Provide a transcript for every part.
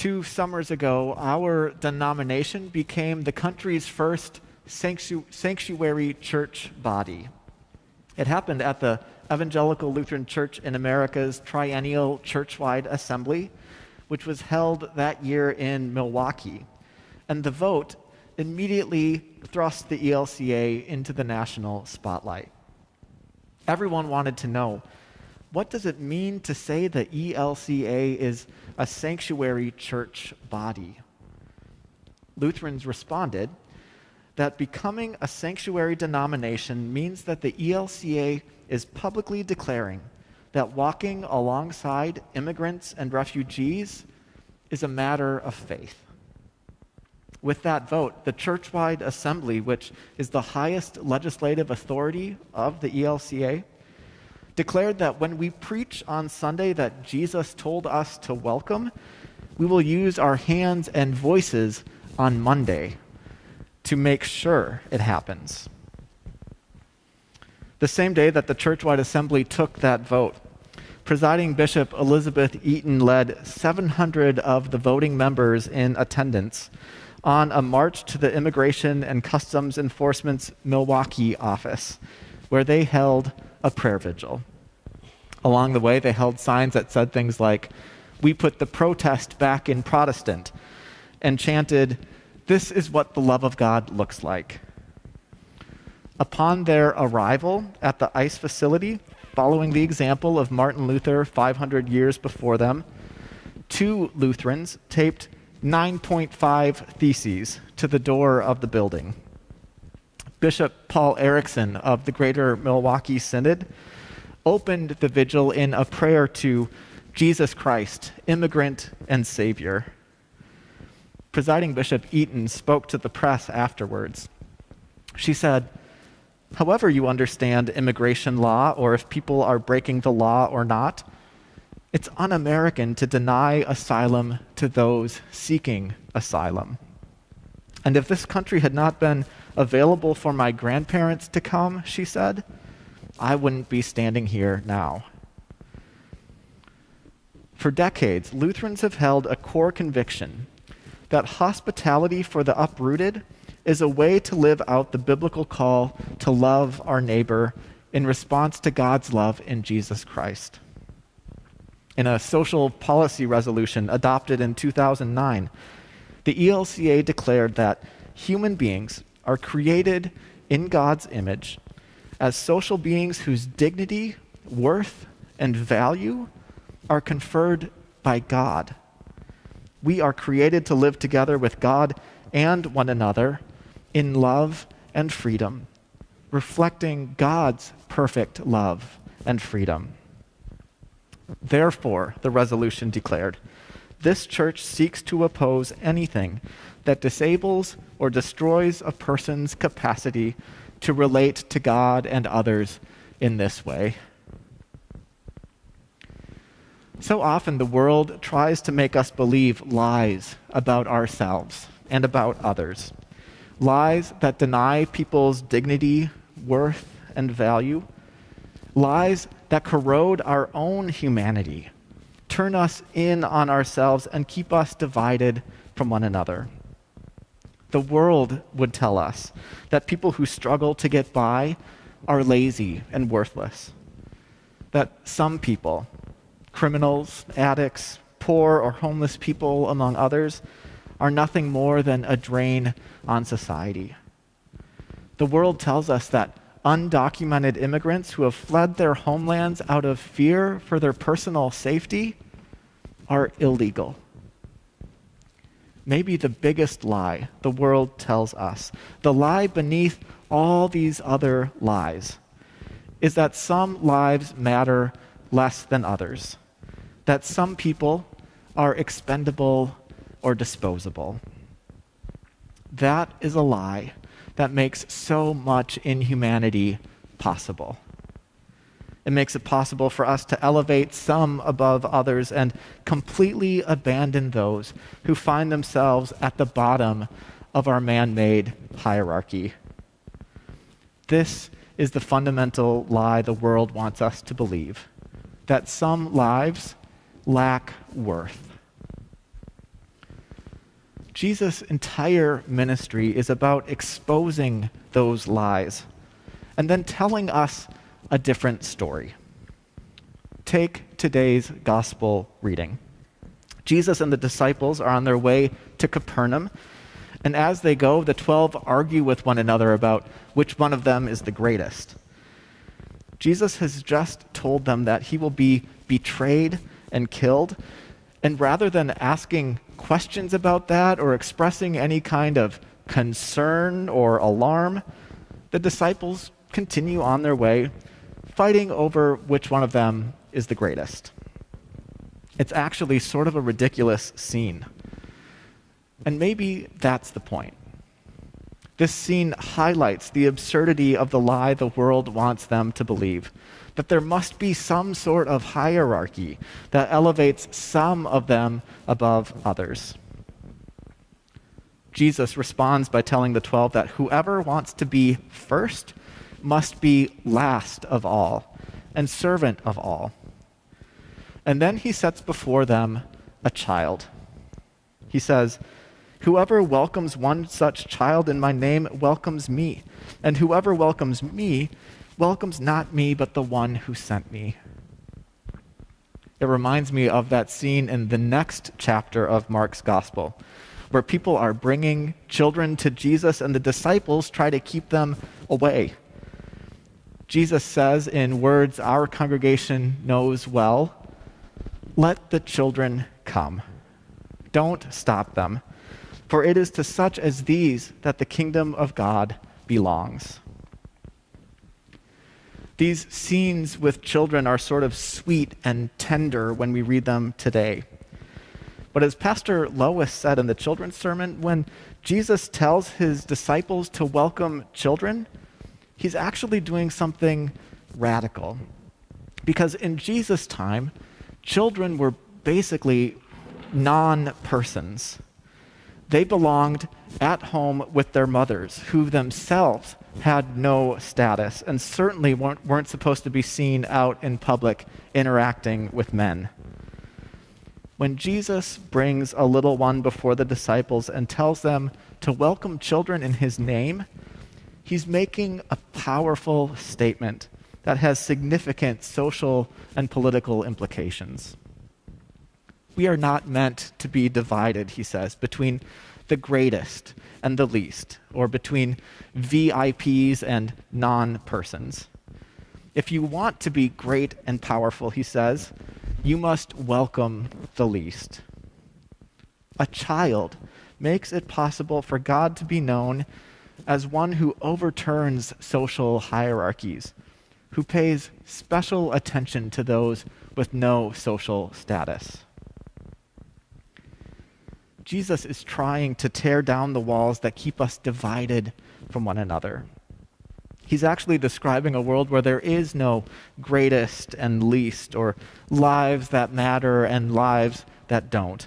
Two summers ago, our denomination became the country's first sanctu- sanctuary church body. It happened at the Evangelical Lutheran Church in America's Triennial Churchwide Assembly, which was held that year in Milwaukee. And the vote immediately thrust the ELCA into the national spotlight. Everyone wanted to know what does it mean to say the ELCA is a sanctuary church body? Lutherans responded that becoming a sanctuary denomination means that the ELCA is publicly declaring that walking alongside immigrants and refugees is a matter of faith. With that vote, the churchwide assembly, which is the highest legislative authority of the ELCA, declared that when we preach on Sunday that Jesus told us to welcome, we will use our hands and voices on Monday to make sure it happens. The same day that the churchwide assembly took that vote, presiding Bishop Elizabeth Eaton led 700 of the voting members in attendance on a march to the Immigration and Customs Enforcement's Milwaukee office, where they held a prayer vigil. Along the way, they held signs that said things like, We put the protest back in Protestant, and chanted, This is what the love of God looks like. Upon their arrival at the ICE facility, following the example of Martin Luther 500 years before them, two Lutherans taped 9.5 theses to the door of the building. Bishop Paul Erickson of the Greater Milwaukee Synod opened the vigil in a prayer to Jesus Christ, immigrant and Savior. Presiding Bishop Eaton spoke to the press afterwards. She said, However, you understand immigration law, or if people are breaking the law or not, it's un American to deny asylum to those seeking asylum. And if this country had not been available for my grandparents to come, she said, I wouldn't be standing here now. For decades, Lutherans have held a core conviction that hospitality for the uprooted is a way to live out the biblical call to love our neighbor in response to God's love in Jesus Christ. In a social policy resolution adopted in 2009, the ELCA declared that human beings are created in God's image as social beings whose dignity, worth, and value are conferred by God. We are created to live together with God and one another in love and freedom, reflecting God's perfect love and freedom. Therefore, the resolution declared, this church seeks to oppose anything that disables or destroys a person's capacity to relate to God and others in this way. So often, the world tries to make us believe lies about ourselves and about others. Lies that deny people's dignity, worth, and value. Lies that corrode our own humanity, turn us in on ourselves, and keep us divided from one another. The world would tell us that people who struggle to get by are lazy and worthless. That some people, criminals, addicts, poor or homeless people, among others, are nothing more than a drain on society. The world tells us that undocumented immigrants who have fled their homelands out of fear for their personal safety are illegal maybe the biggest lie the world tells us, the lie beneath all these other lies, is that some lives matter less than others, that some people are expendable or disposable. That is a lie that makes so much inhumanity possible. It makes it possible for us to elevate some above others and completely abandon those who find themselves at the bottom of our man made hierarchy. This is the fundamental lie the world wants us to believe that some lives lack worth. Jesus' entire ministry is about exposing those lies and then telling us a different story. Take today's gospel reading. Jesus and the disciples are on their way to Capernaum, and as they go, the twelve argue with one another about which one of them is the greatest. Jesus has just told them that he will be betrayed and killed, and rather than asking questions about that or expressing any kind of concern or alarm, the disciples continue on their way, fighting over which one of them is the greatest. It's actually sort of a ridiculous scene. And maybe that's the point. This scene highlights the absurdity of the lie the world wants them to believe that there must be some sort of hierarchy that elevates some of them above others. Jesus responds by telling the 12 that whoever wants to be first must be last of all and servant of all. And then he sets before them a child. He says, Whoever welcomes one such child in my name welcomes me, and whoever welcomes me welcomes not me, but the one who sent me. It reminds me of that scene in the next chapter of Mark's gospel, where people are bringing children to Jesus and the disciples try to keep them away. Jesus says, in words our congregation knows well, let the children come. Don't stop them, for it is to such as these that the kingdom of God belongs. These scenes with children are sort of sweet and tender when we read them today. But as Pastor Lois said in the children's sermon, when Jesus tells his disciples to welcome children, he's actually doing something radical. Because in Jesus' time, children were basically non persons. They belonged at home with their mothers, who themselves had no status and certainly weren't, weren't supposed to be seen out in public interacting with men. When Jesus brings a little one before the disciples and tells them to welcome children in his name, he's making a powerful statement that has significant social and political implications. We are not meant to be divided, he says, between the greatest and the least, or between VIPs and non persons. If you want to be great and powerful, he says, you must welcome the least. A child makes it possible for God to be known as one who overturns social hierarchies, who pays special attention to those with no social status. Jesus is trying to tear down the walls that keep us divided from one another. He's actually describing a world where there is no greatest and least, or lives that matter and lives that don't,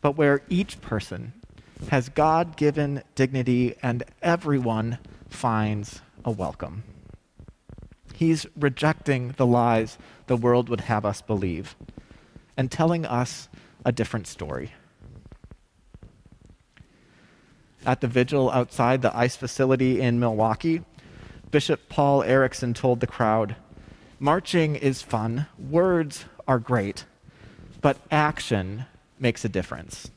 but where each person has God given dignity and everyone finds a welcome. He's rejecting the lies the world would have us believe and telling us a different story at the vigil outside the ICE facility in Milwaukee, Bishop Paul Erickson told the crowd Marching is fun, words are great, but action makes a difference.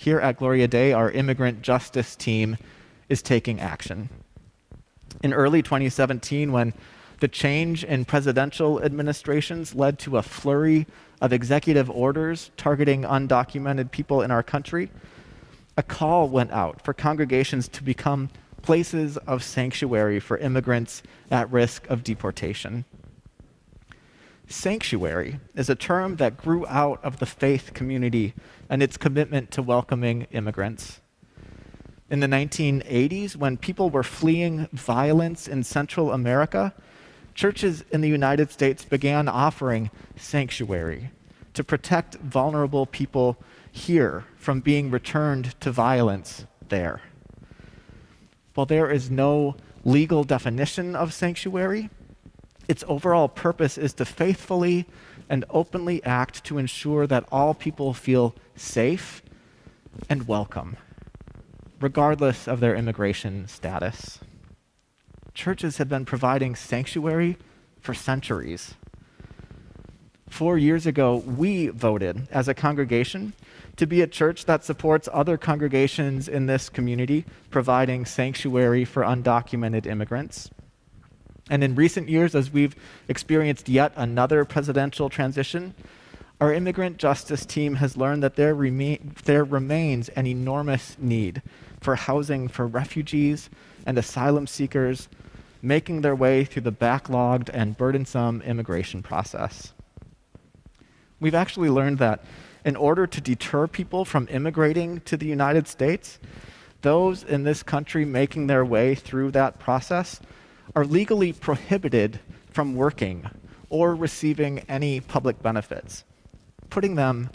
Here at Gloria Dei, our immigrant justice team is taking action. In early 2017, when the change in presidential administrations led to a flurry of executive orders targeting undocumented people in our country, a call went out for congregations to become places of sanctuary for immigrants at risk of deportation. Sanctuary is a term that grew out of the faith community and its commitment to welcoming immigrants. In the 1980s, when people were fleeing violence in Central America, churches in the United States began offering sanctuary to protect vulnerable people here from being returned to violence there. While there is no legal definition of sanctuary, its overall purpose is to faithfully and openly act to ensure that all people feel safe and welcome, regardless of their immigration status. Churches have been providing sanctuary for centuries. Four years ago, we voted as a congregation to be a church that supports other congregations in this community, providing sanctuary for undocumented immigrants. And in recent years, as we've experienced yet another presidential transition, our immigrant justice team has learned that there, there remains an enormous need for housing for refugees and asylum seekers making their way through the backlogged and burdensome immigration process. We've actually learned that in order to deter people from immigrating to the United States, those in this country making their way through that process are legally prohibited from working or receiving any public benefits, putting them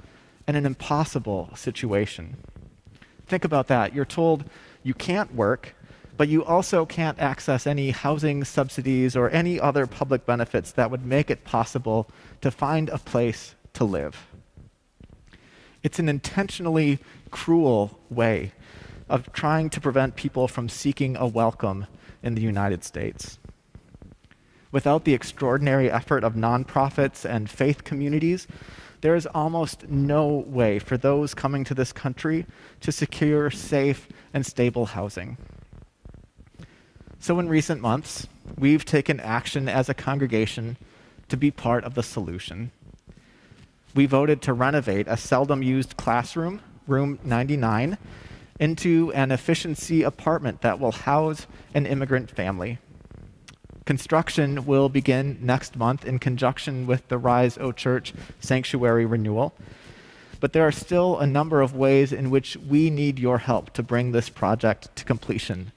in an impossible situation. Think about that. You're told you can't work, but you also can't access any housing subsidies or any other public benefits that would make it possible to find a place to live. It's an intentionally cruel way of trying to prevent people from seeking a welcome in the United States. Without the extraordinary effort of nonprofits and faith communities, there is almost no way for those coming to this country to secure safe and stable housing. So, in recent months, we've taken action as a congregation to be part of the solution. We voted to renovate a seldom used classroom, room 99, into an efficiency apartment that will house an immigrant family. Construction will begin next month in conjunction with the Rise O Church sanctuary renewal. But there are still a number of ways in which we need your help to bring this project to completion.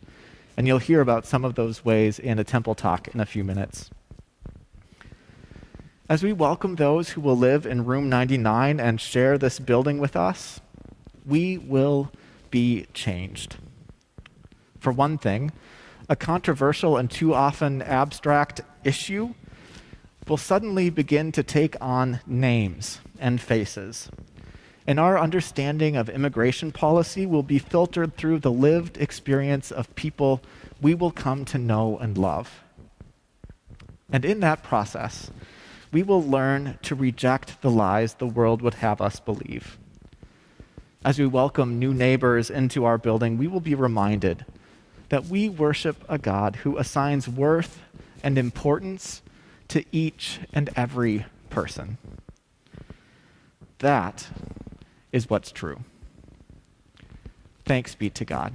And you'll hear about some of those ways in a temple talk in a few minutes. As we welcome those who will live in room 99 and share this building with us, we will be changed. For one thing, a controversial and too often abstract issue will suddenly begin to take on names and faces. And our understanding of immigration policy will be filtered through the lived experience of people we will come to know and love. And in that process, we will learn to reject the lies the world would have us believe. As we welcome new neighbors into our building, we will be reminded that we worship a God who assigns worth and importance to each and every person. That is what's true. Thanks be to God.